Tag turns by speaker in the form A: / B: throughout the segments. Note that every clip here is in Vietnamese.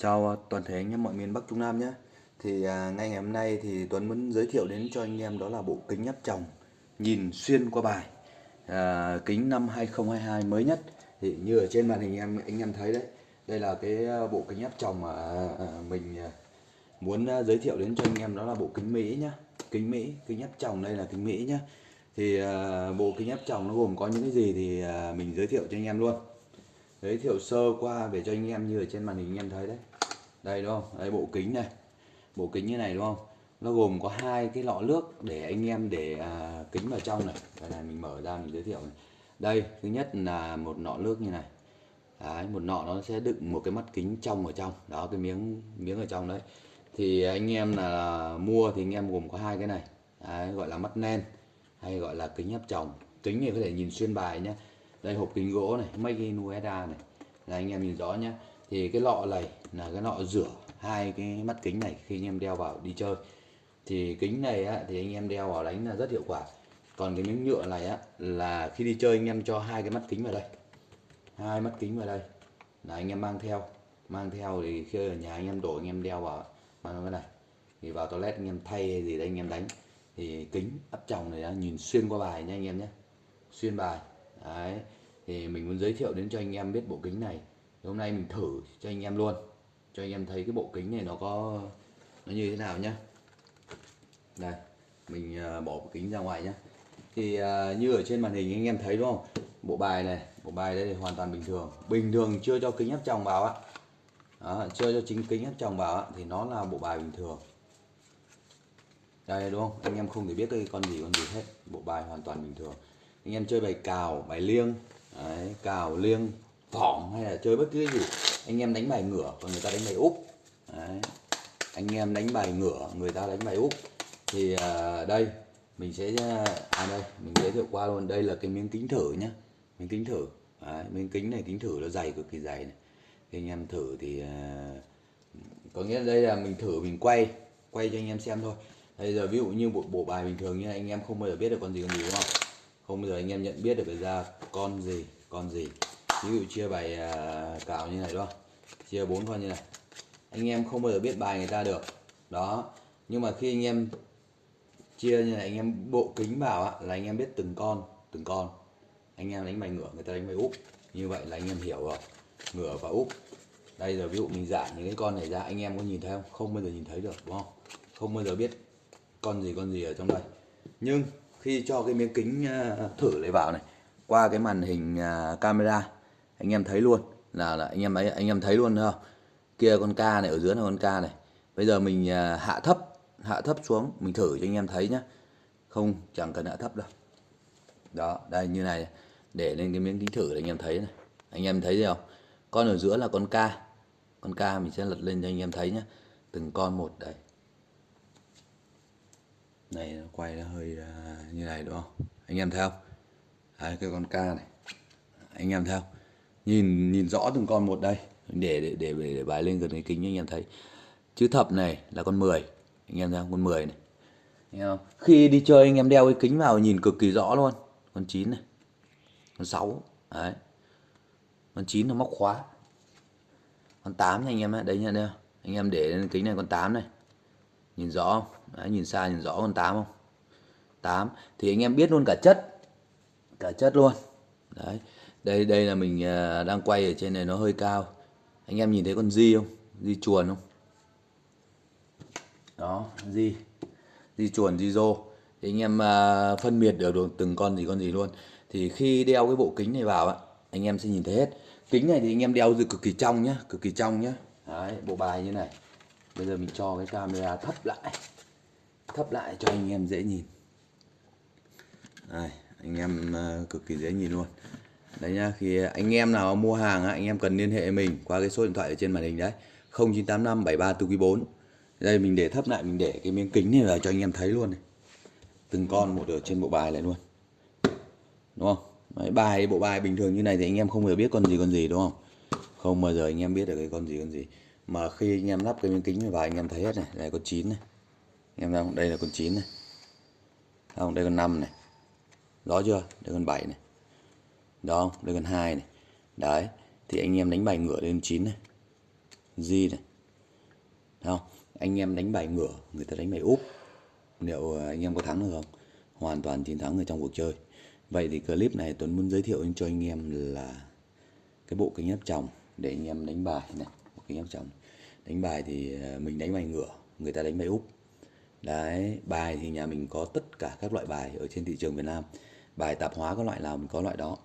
A: Chào toàn thể anh em mọi miền Bắc Trung Nam nhé. Thì à, ngay ngày hôm nay thì Tuấn muốn giới thiệu đến cho anh em đó là bộ kính áp tròng Nhìn xuyên qua bài. À, Kính năm 2022 mới nhất. Thì như ở trên màn hình em anh em thấy đấy Đây là cái à, bộ kính áp tròng mà à, à mình à, muốn giới thiệu đến cho anh em đó là bộ kính Mỹ nhá. Kính Mỹ, kính áp tròng đây là kính Mỹ nhá. Thì à, bộ kính áp tròng nó gồm có những cái gì thì à, mình giới thiệu cho anh em luôn giới thiệu sơ qua về cho anh em như ở trên màn hình anh em thấy đấy. Đây đúng không? Đây bộ kính này. Bộ kính như này đúng không? Nó gồm có hai cái lọ nước để anh em để à, kính vào trong này. Đây này mình mở ra mình giới thiệu này. đây thứ nhất là một nọ nước như này. Đấy, một nọ nó sẽ đựng một cái mắt kính trong ở trong. Đó cái miếng miếng ở trong đấy. Thì anh em là mua thì anh em gồm có hai cái này. Đấy, gọi là mắt nen hay gọi là kính áp tròng. Kính này có thể nhìn xuyên bài nhé đây hộp kính gỗ này make in USA này là anh em nhìn rõ nhé thì cái lọ này là cái lọ rửa hai cái mắt kính này khi anh em đeo vào đi chơi thì kính này á, thì anh em đeo vào đánh là rất hiệu quả còn cái miếng nhựa này á là khi đi chơi anh em cho hai cái mắt kính vào đây hai mắt kính vào đây là anh em mang theo mang theo thì khi ở nhà anh em đổ anh em đeo vào mang cái này thì vào toilet anh em thay hay gì đây anh em đánh thì kính áp tròng này đã nhìn xuyên qua bài nha anh em nhé xuyên bài đấy thì mình muốn giới thiệu đến cho anh em biết bộ kính này. Hôm nay mình thử cho anh em luôn cho anh em thấy cái bộ kính này nó có nó như thế nào nhá. Đây mình à, bỏ bộ kính ra ngoài nhá. Thì à, như ở trên màn hình anh em thấy đúng không? Bộ bài này bộ bài đây thì hoàn toàn bình thường. Bình thường chưa cho kính áp tròng vào ạ đó, chưa cho chính kính áp tròng vào ạ thì nó là bộ bài bình thường. Đây đúng không? Anh em không thể biết cái con gì con gì hết. Bộ bài hoàn toàn bình thường anh em chơi bài cào bài liêng đấy, cào liêng phỏng hay là chơi bất cứ gì anh em đánh bài ngửa còn người ta đánh bài úp. Đấy. anh em đánh bài ngửa người ta đánh bài úp. Thì à, đây mình sẽ à, à đây mình giới thiệu qua luôn. Đây là cái miếng kính thử nhá miếng kính thử. Đấy, miếng kính này kính thử nó dày cực kỳ dày này. Thì anh em thử thì à, có nghĩa là đây là mình thử mình quay quay cho anh em xem thôi. Bây giờ ví dụ như bộ bộ bài bình thường như anh em không bao giờ biết được con gì con gì đúng không? Không bao giờ anh em nhận biết được ra con gì con gì. Ví dụ chia bài à, cào như này đó. Chia bốn con như này. Anh em không bao giờ biết bài người ta được. Đó. Nhưng mà khi anh em chia như này anh em bộ kính vào á, là anh em biết từng con từng con. Anh em đánh bài ngửa người ta đánh bài úp. Như vậy là anh em hiểu rồi. Ngửa và úp. Đây giờ ví dụ mình giải những cái con này ra anh em có nhìn thấy không? Không bao giờ nhìn thấy được đúng không? Không bao giờ biết con gì con gì ở trong đây. Nhưng khi cho cái miếng kính ờ, thử này vào này qua cái màn hình ờ, camera anh em thấy luôn là, là anh em ấy anh em thấy luôn không kia con ca này ở dưới là con ca này. Bây giờ mình ờ, hạ thấp hạ thấp xuống mình thử cho anh em thấy nhá. Không chẳng cần hạ thấp đâu. Đó đây như này để lên cái miếng kính thử để anh em thấy này. Anh em thấy gì không? Con ở giữa là con ca. Con ca mình sẽ lật lên cho anh em thấy nhá. Từng con một đây này nó quay nó hơi à, như này đúng không? Anh em thấy không? Đấy, cái con ca này. Anh em thấy không? Nhìn nhìn rõ từng con một đây. Để để để để, để bài lên gần cái kính anh em thấy. Chữ thập này là con 10 anh em thấy không? Con 10 này. Anh em không? khi đi chơi anh em đeo cái kính vào nhìn cực kỳ rõ luôn. Con 9 này. Con 6 đấy. Con 9 nó móc khóa. Con 8 này anh em ạ. Đấy nhận đây anh em để lên kính này con 8 này. Nhìn rõ không? Đấy, nhìn xa nhìn rõ con 8 không? 8 thì anh em biết luôn cả chất cả chất luôn. Đấy đây đây là mình à, đang quay ở trên này nó hơi cao. Anh em nhìn thấy con di không? Di chuồn không? Đó di. Di chuồn di rô. Thì anh em à, phân biệt được, được từng con gì con gì luôn. Thì khi đeo cái bộ kính này vào á anh em sẽ nhìn thấy hết. Kính này thì anh em đeo dự cực kỳ trong nhá cực kỳ trong nhá. Đấy bộ bài như này. Bây giờ mình cho cái camera thấp lại thấp lại cho anh em dễ nhìn. Đây anh em ờ, cực kỳ dễ nhìn luôn. Đấy nhá khi anh em nào mua hàng anh em cần liên hệ mình qua cái số điện thoại ở trên màn hình đấy. 0985 73 đây mình để thấp lại mình để cái miếng kính này là cho anh em thấy luôn này. Từng con một ở trên bộ bài này luôn. Đúng không? Đấy, bài bộ bài bình thường như này thì anh em không bao giờ biết con gì con gì đúng không? Không bao giờ anh em biết được cái con gì con gì. Mà khi anh em lắp cái miếng kính này vào anh em thấy hết này này con chín này em thấy không đây là con chín này. Không đây con năm này. Rõ chưa? Đây con bảy này. Đó, đây con hai này. Đấy, thì anh em đánh bài ngửa lên chín này. Gì này. Không? Anh em đánh bài ngửa, người ta đánh bài úp. Liệu ờ, anh em có thắng được không? Hoàn toàn chiến thắng ở trong cuộc chơi. Vậy thì clip này Tuấn muốn giới thiệu cho anh em là cái bộ kính áp tròng để anh em đánh bài này. Bộ kính áp tròng. Đánh bài thì ờ, mình đánh bài ngửa, người ta đánh bài úp đấy, bài thì nhà mình có tất cả các loại bài ở trên thị trường Việt Nam. Bài tạp hóa có loại nào mình có loại đó?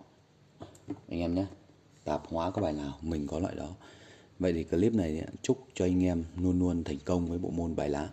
A: Anh em nhé. Tạp hóa có bài nào mình có loại đó? Vậy thì clip này chúc cho anh em luôn luôn thành công với bộ môn bài lá.